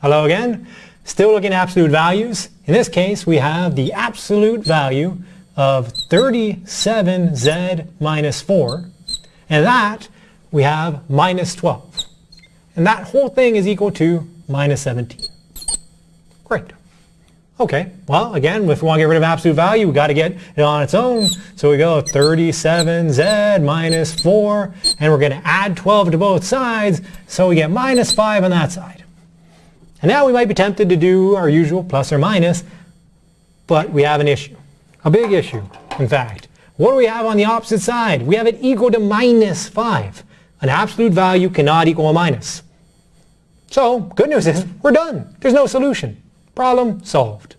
Hello again. Still looking at absolute values. In this case, we have the absolute value of 37z minus 4. And that we have minus 12. And that whole thing is equal to minus 17. Great. Okay, well, again, if we want to get rid of absolute value, we got to get it on its own. So we go 37z minus 4, and we're going to add 12 to both sides, so we get minus 5 on that side. And now we might be tempted to do our usual plus or minus, but we have an issue. A big issue, in fact. What do we have on the opposite side? We have it equal to minus 5. An absolute value cannot equal a minus. So, good news is, we're done. There's no solution. Problem solved.